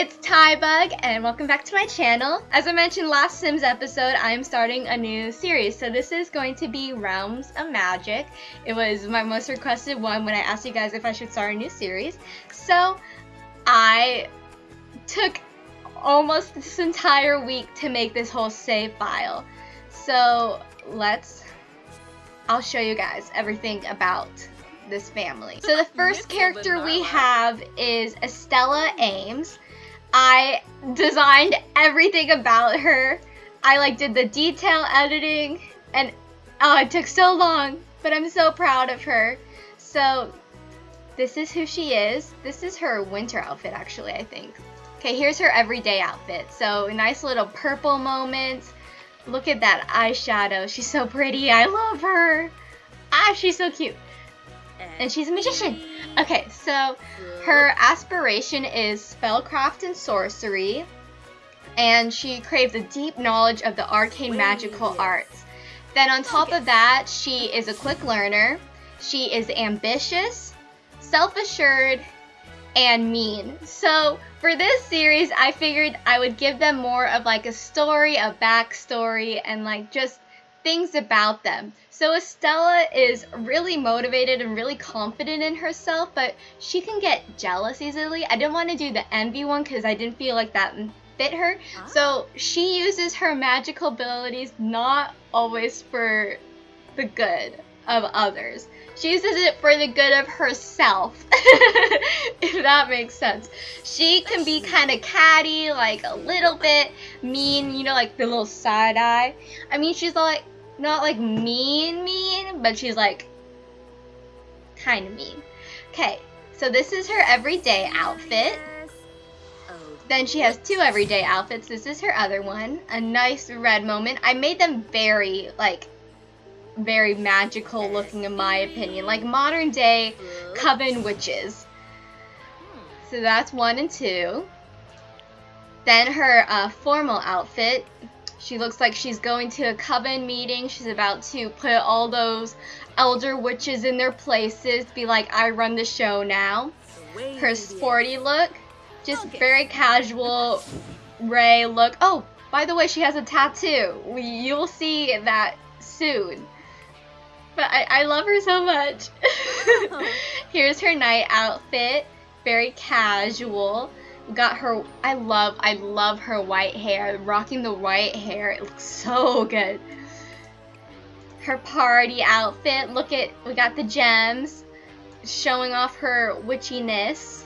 it's Tybug, and welcome back to my channel. As I mentioned last Sims episode, I'm starting a new series. So this is going to be Realms of Magic. It was my most requested one when I asked you guys if I should start a new series. So I took almost this entire week to make this whole save file. So let's, I'll show you guys everything about this family. So the first character we have is Estella Ames. I designed everything about her. I like did the detail editing and oh it took so long, but I'm so proud of her. So this is who she is. This is her winter outfit actually, I think. Okay, here's her everyday outfit. So a nice little purple moments. Look at that eyeshadow. She's so pretty. I love her. Ah, she's so cute and she's a magician. Okay, so her aspiration is spellcraft and sorcery, and she craves a deep knowledge of the arcane magical arts. Then on top of that, she is a quick learner. She is ambitious, self-assured, and mean. So for this series, I figured I would give them more of like a story, a backstory, and like just things about them. So Estella is really motivated and really confident in herself, but she can get jealous easily. I didn't want to do the envy one because I didn't feel like that fit her. Ah. So she uses her magical abilities not always for the good of others. She uses it for the good of herself, if that makes sense. She can be kind of catty, like a little bit mean, you know, like the little side eye. I mean, she's like, not like mean mean, but she's like kind of mean. Okay, so this is her everyday outfit. Then she has two everyday outfits. This is her other one. A nice red moment. I made them very, like, very magical looking in my opinion. Like modern day coven witches. So that's one and two. Then her uh, formal outfit. She looks like she's going to a coven meeting. She's about to put all those elder witches in their places. Be like, I run the show now. Her sporty look. Just very casual Ray look. Oh, by the way, she has a tattoo. You'll see that soon. But I, I love her so much. Here's her night outfit. Very casual got her I love I love her white hair. Rocking the white hair it looks so good. Her party outfit look at we got the gems. Showing off her witchiness.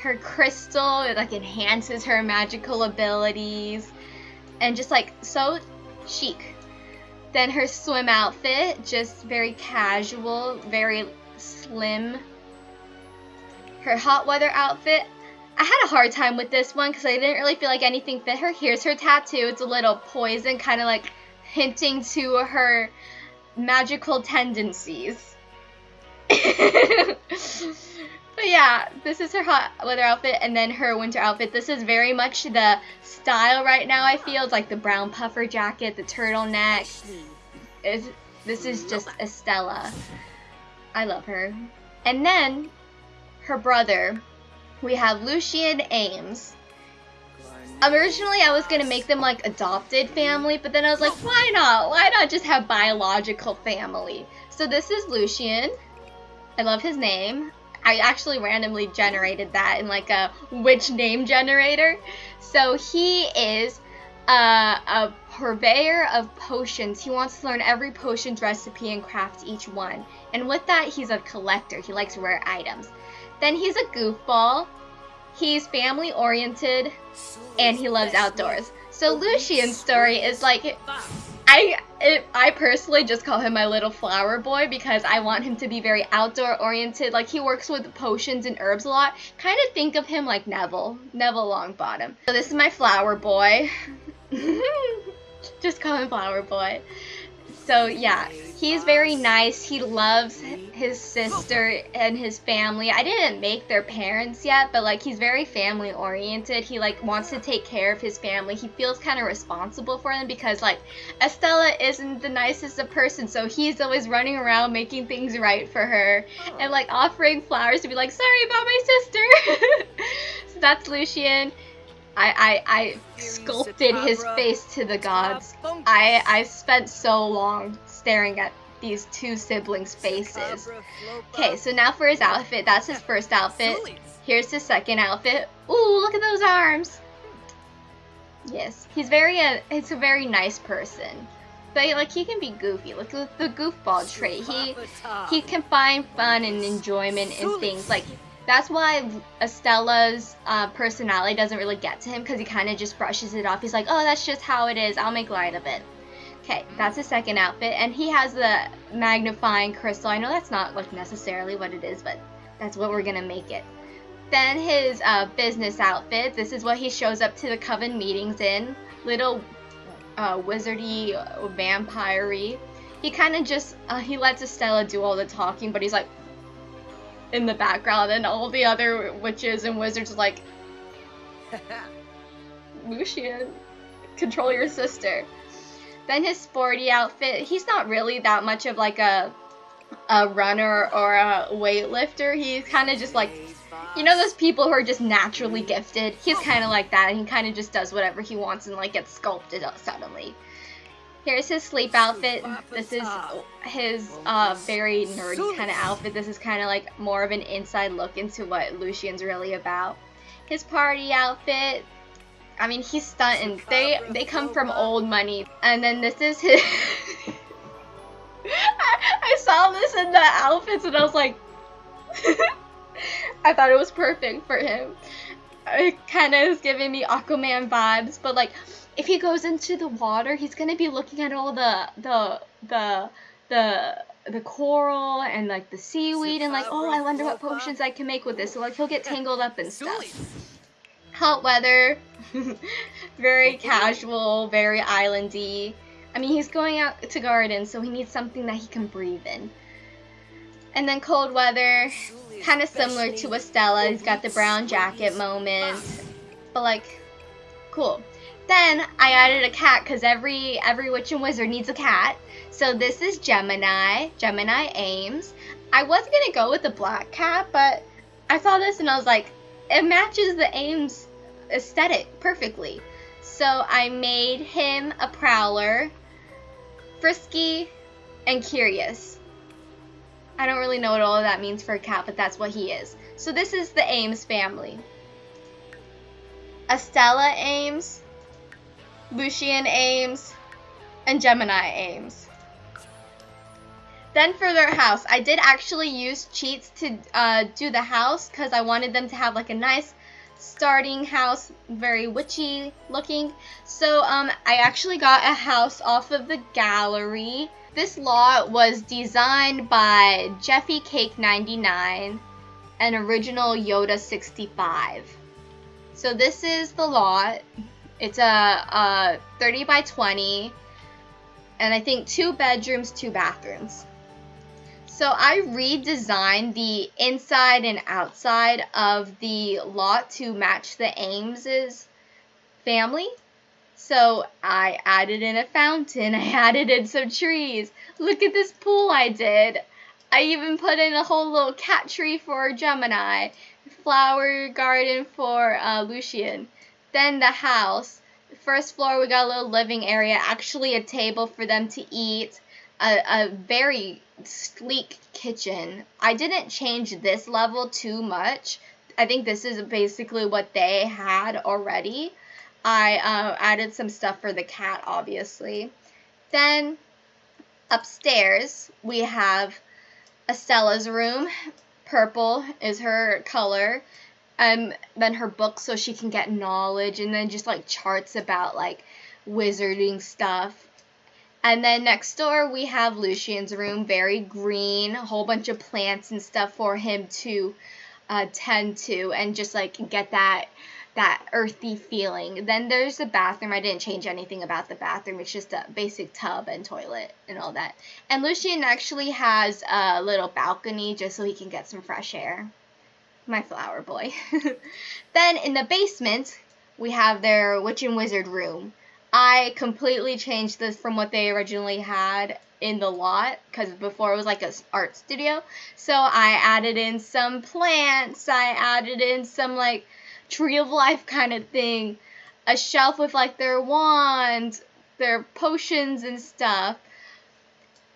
Her crystal it like enhances her magical abilities. And just like so chic. Then her swim outfit just very casual very slim. Her hot weather outfit I had a hard time with this one because I didn't really feel like anything fit her. Here's her tattoo. It's a little poison, kind of like hinting to her magical tendencies. but yeah, this is her hot weather outfit and then her winter outfit. This is very much the style right now, I feel. It's like the brown puffer jacket, the turtleneck. It's, this is just Estella. I love her. And then her brother, we have Lucian Ames. Originally, I was gonna make them like adopted family, but then I was like, why not? Why not just have biological family? So this is Lucian. I love his name. I actually randomly generated that in like a witch name generator. So he is uh, a purveyor of potions. He wants to learn every potion's recipe and craft each one. And with that, he's a collector. He likes rare items. Then he's a goofball. He's family oriented and he loves outdoors. So Lucian's story is like I it, I personally just call him my little flower boy because I want him to be very outdoor oriented. Like he works with potions and herbs a lot. Kind of think of him like Neville, Neville Longbottom. So this is my flower boy. just call him flower boy. So yeah, he's very nice. He loves his sister and his family. I didn't make their parents yet, but like he's very family oriented. He like wants to take care of his family. He feels kind of responsible for them because like Estella isn't the nicest of person, so he's always running around making things right for her and like offering flowers to be like, "Sorry about my sister." so that's Lucian. I, I, I sculpted his face to the gods. I, I spent so long staring at these two siblings' faces. Okay, so now for his outfit. That's his first outfit. Here's his second outfit. Ooh, look at those arms. Yes, he's very a uh, he's a very nice person. But like he can be goofy. Look at the goofball trait. He he can find fun and enjoyment in things. Like that's why Estella's uh, personality doesn't really get to him because he kind of just brushes it off. He's like, oh, that's just how it is. I'll make light of it. Okay, that's his second outfit, and he has the magnifying crystal. I know that's not like necessarily what it is, but that's what we're gonna make it. Then his uh, business outfit. This is what he shows up to the coven meetings in. Little uh, wizardy, uh, vampire He kind of just uh, he lets Estella do all the talking, but he's like in the background, and all the other witches and wizards are like, Lucian, control your sister. Then his sporty outfit, he's not really that much of like a a runner or a weightlifter. He's kind of just like, you know those people who are just naturally gifted? He's kind of like that, and he kind of just does whatever he wants and like gets sculpted up suddenly. Here's his sleep outfit. This is his uh, very nerdy kind of outfit. This is kind of like more of an inside look into what Lucian's really about. His party outfit. I mean, he's stunting. They they come from old money. And then this is his... I, I saw this in the outfits and I was like... I thought it was perfect for him. It kind of is giving me Aquaman vibes, but like, if he goes into the water, he's gonna be looking at all the the the the the coral and like the seaweed and like, oh, I wonder what potions I can make with this. So like, he'll get tangled up and stuff. Hot weather, very casual, very islandy. I mean, he's going out to garden, so he needs something that he can breathe in. And then cold weather, kind of similar to Estella. He's got the brown jacket moment, but like, cool. Then I added a cat because every every witch and wizard needs a cat. So this is Gemini, Gemini Ames. I was gonna go with the black cat, but I saw this and I was like, it matches the Ames aesthetic perfectly. So I made him a prowler, frisky, and curious. I don't really know what all of that means for a cat, but that's what he is. So this is the Ames family. Estella Ames, Lucian Ames, and Gemini Ames. Then for their house, I did actually use cheats to uh, do the house because I wanted them to have like a nice starting house, very witchy looking. So um, I actually got a house off of the gallery. This lot was designed by Jeffy Cake 99 and original Yoda 65. So this is the lot. It's a, a 30 by 20 and I think two bedrooms, two bathrooms. So I redesigned the inside and outside of the lot to match the Ames's family. So I added in a fountain, I added in some trees. Look at this pool I did. I even put in a whole little cat tree for Gemini, flower garden for uh, Lucian. Then the house. First floor, we got a little living area, actually a table for them to eat, a, a very sleek kitchen. I didn't change this level too much. I think this is basically what they had already. I uh, added some stuff for the cat, obviously. Then upstairs, we have Estella's room. Purple is her color. Um, then her book so she can get knowledge, and then just like charts about like wizarding stuff. And then next door we have Lucian's room, very green, a whole bunch of plants and stuff for him to uh, tend to and just like get that that earthy feeling. Then there's the bathroom. I didn't change anything about the bathroom. It's just a basic tub and toilet and all that. And Lucian actually has a little balcony just so he can get some fresh air. My flower boy. then in the basement, we have their witch and wizard room. I completely changed this from what they originally had in the lot because before it was like an art studio. So I added in some plants. I added in some like tree of life kind of thing. A shelf with like their wands, their potions and stuff.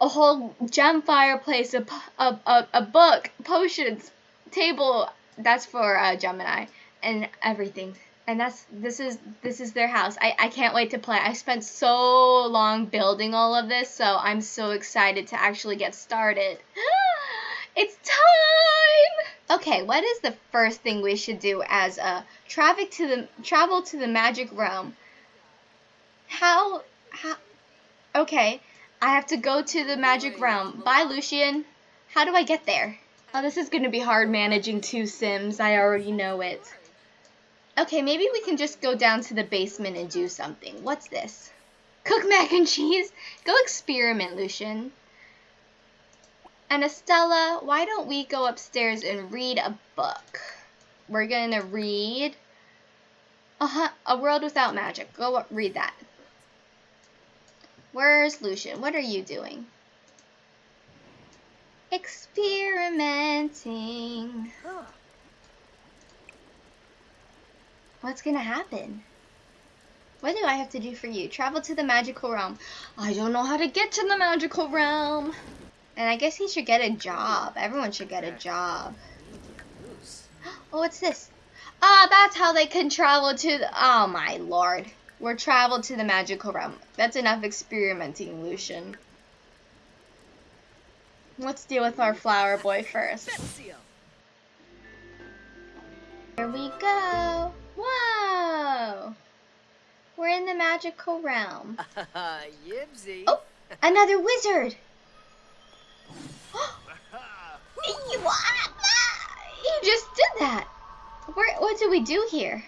A whole gem fireplace, a, a, a, a book, potions, table. That's for uh, Gemini and everything. And that's this is this is their house. I, I can't wait to play. I spent so long building all of this, so I'm so excited to actually get started. it's time. Okay, what is the first thing we should do as a traffic to the travel to the magic realm? How how Okay, I have to go to the magic realm. Bye, Lucian. How do I get there? Oh, this is going to be hard managing two Sims. I already know it. Okay, maybe we can just go down to the basement and do something. What's this? Cook mac and cheese? Go experiment, Lucian. And Estella, why don't we go upstairs and read a book? We're going to read uh-huh, A World Without Magic. Go read that. Where's Lucian? What are you doing? Experimenting. What's gonna happen? What do I have to do for you? Travel to the magical realm. I don't know how to get to the magical realm. And I guess he should get a job. Everyone should get a job. Oh, what's this? Ah, that's how they can travel to the... Oh, my lord. We're traveled to the magical realm. That's enough experimenting, Lucian. Let's deal with our flower boy first. Here we go. Whoa! We're in the magical realm. Yibsy. Oh, another wizard. you, you just did that. Where, what do we do here?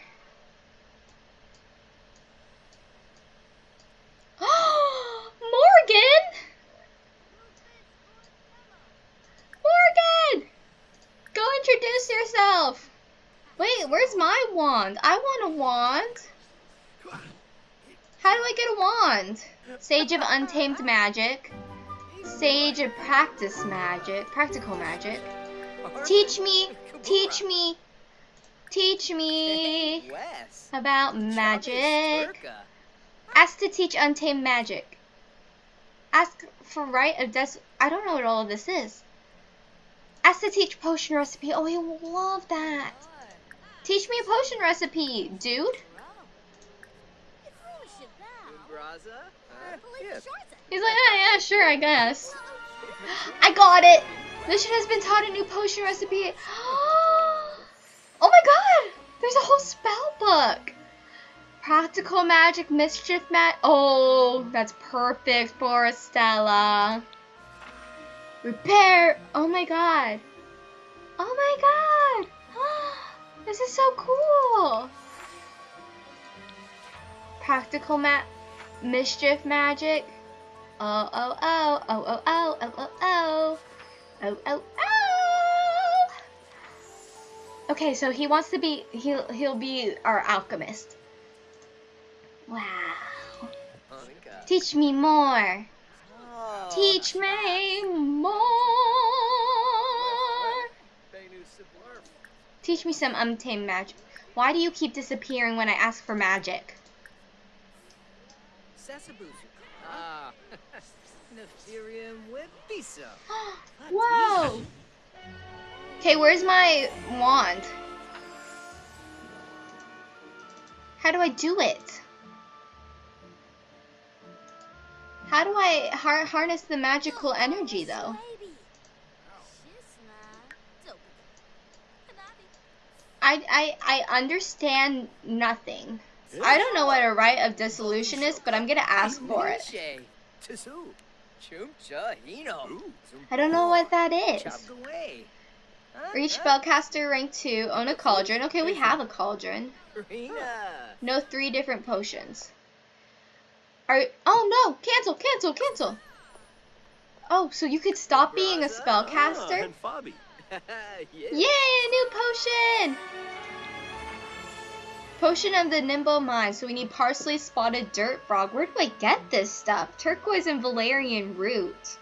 Morgyn! Morgyn! Go introduce yourself. Wait, where's my wand? I want a wand. How do I get a wand? Sage of Untamed Magic. Sage of Practice Magic. Practical Magic. Teach me, teach me, teach me about magic. Ask to teach Untamed Magic. Ask for rite of des- I don't know what all of this is. Ask to teach potion recipe. Oh, I love that. Teach me a potion recipe, dude. Uh, He's like, yeah, yeah, sure, I guess. I got it. Lucian has been taught a new potion recipe. Oh my god! There's a whole spell book. Practical magic, mischief mat. Oh, that's perfect for Estella. Repair. Oh my god. Oh my god. This is so cool! Practical ma mischief magic. Oh oh oh oh oh oh oh oh oh oh oh oh. Okay, so he wants to be he'll he'll be our alchemist. Wow. Teach me more. Teach me more. Teach me some untamed magic. Why do you keep disappearing when I ask for magic? Ah. Whoa! Okay, where's my wand? How do I do it? How do I har harness the magical energy, though? I, I, I understand nothing. I don't know what a rite of dissolution is, but I'm gonna ask for it. I don't know what that is. Reach spellcaster rank 2, own a cauldron. Okay, we have a cauldron. No three different potions. Are Oh no! Cancel, cancel, cancel! Oh, so you could stop being a spellcaster? Yay, a new potion! Potion of the Nimble Mind. So we need parsley, spotted dirt frog. Where do I get this stuff? Turquoise and valerian root.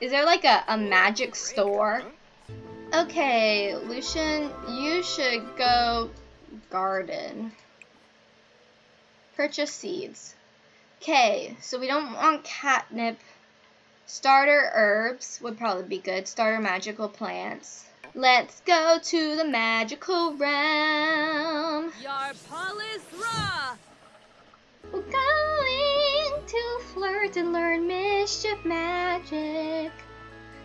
Is there like a, a magic store? Okay, Lucian, you should go garden. Purchase seeds. Okay, so we don't want catnip. Starter herbs would probably be good. Starter magical plants. Let's go to the magical realm. Yarpalis Ra! We're going to flirt and learn mischief magic.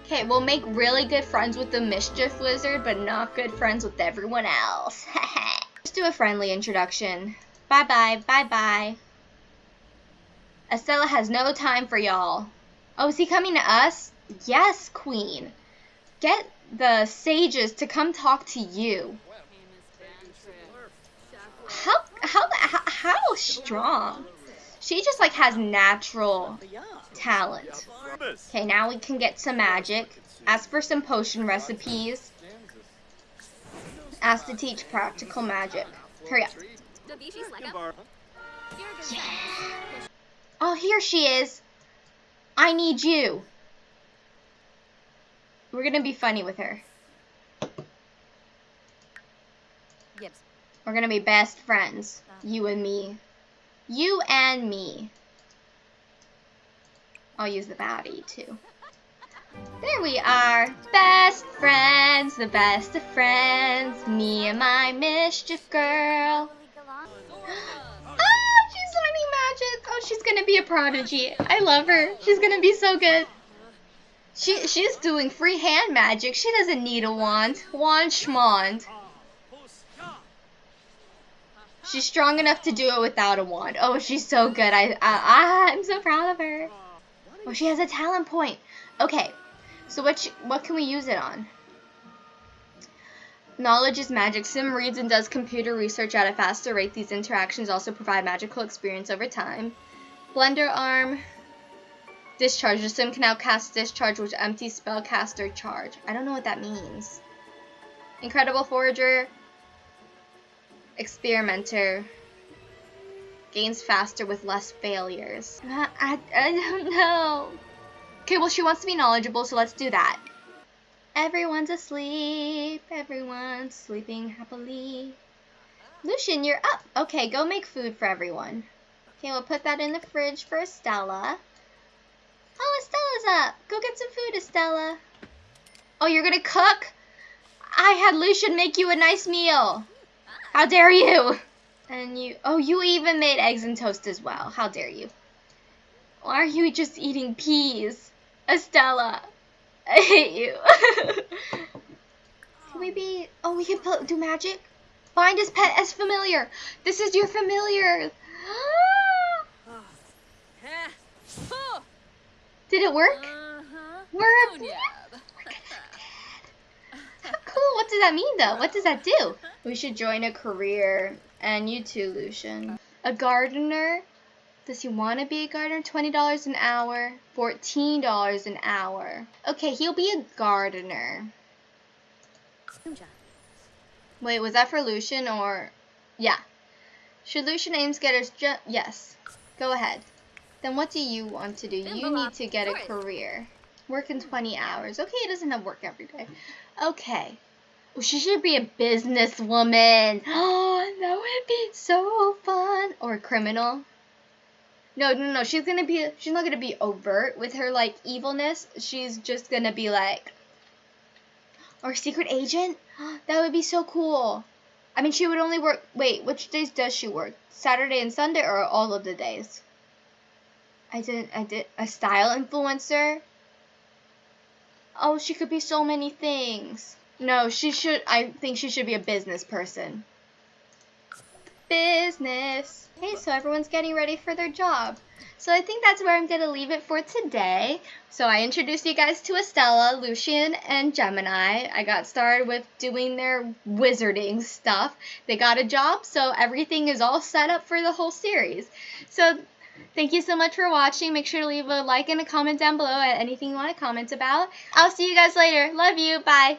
Okay, we'll make really good friends with the mischief wizard, but not good friends with everyone else. Let's do a friendly introduction. Bye bye, bye bye. Estella has no time for y'all. Oh, is he coming to us? Yes, Queen. Get the sages to come talk to you. How how how, strong? She just like has natural talent. Okay, now we can get some magic. Ask for some potion recipes. Ask to teach practical magic. Hurry up. Yeah. Oh, here she is. I need you. We're gonna be funny with her. Yips. We're gonna be best friends. You and me. You and me. I'll use the body too. There we are. Best friends, the best of friends. Me and my mischief girl. Ah, she's learning magic. Oh, she's gonna be a prodigy. I love her. She's gonna be so good. She she's doing free hand magic. She doesn't need a wand. Wand schmond. She's strong enough to do it without a wand. Oh, she's so good. I, I I'm so proud of her. Oh, she has a talent point. Okay, so what sh- what can we use it on? Knowledge is magic. Sim reads and does computer research at a faster rate. These interactions also provide magical experience over time. Blender arm. Discharge. The sim can now cast discharge, which empties spellcaster charge. I don't know what that means. Incredible forager. Experimenter. Gains faster with less failures. I, I, don't know. Okay, well, she wants to be knowledgeable, so let's do that. Everyone's asleep. Everyone's sleeping happily. Lucian, you're up. Okay, go make food for everyone. Okay, we'll put that in the fridge for Estella. Oh, Estella's up. Go get some food, Estella. Oh, you're gonna cook? I had Lucian make you a nice meal. How dare you? And you, oh, you even made eggs and toast as well. How dare you? Why are you just eating peas? Estella, I hate you. can we be, oh, we can do magic? Find his pet as familiar. This is your familiar. Heh. Huh. Did it work? Uh-huh. We're, Bunyab. How cool. What does that mean, though? What does that do? We should join a career. And you too, Lucian. A gardener? Does he want to be a gardener? $20 an hour, $14 an hour. Okay, he'll be a gardener. Wait, was that for Lucian or... Yeah. Should Lucian Ames get his Yes. Go ahead. Then what do you want to do? You need to get a career. Work in 20 hours. Okay, it doesn't have work every day. Okay. Well, she should be a businesswoman. Oh, that would be so fun. Or a criminal. No, no, no. She's gonna be. She's not gonna be overt with her like evilness. She's just gonna be like. Or secret agent. That would be so cool. I mean, she would only work. Wait, which days does she work? Saturday and Sunday, or all of the days? I didn't. I did a style influencer. Oh, she could be so many things. No, she should. I think she should be a business person. Business. Okay, so everyone's getting ready for their job. So I think that's where I'm going to leave it for today. So I introduced you guys to Estella, Lucian, and Gemini. I got started with doing their wizarding stuff. They got a job, so everything is all set up for the whole series. So Thank you so much for watching. Make sure to leave a like and a comment down below at anything you want to comment about. I'll see you guys later. Love you. Bye.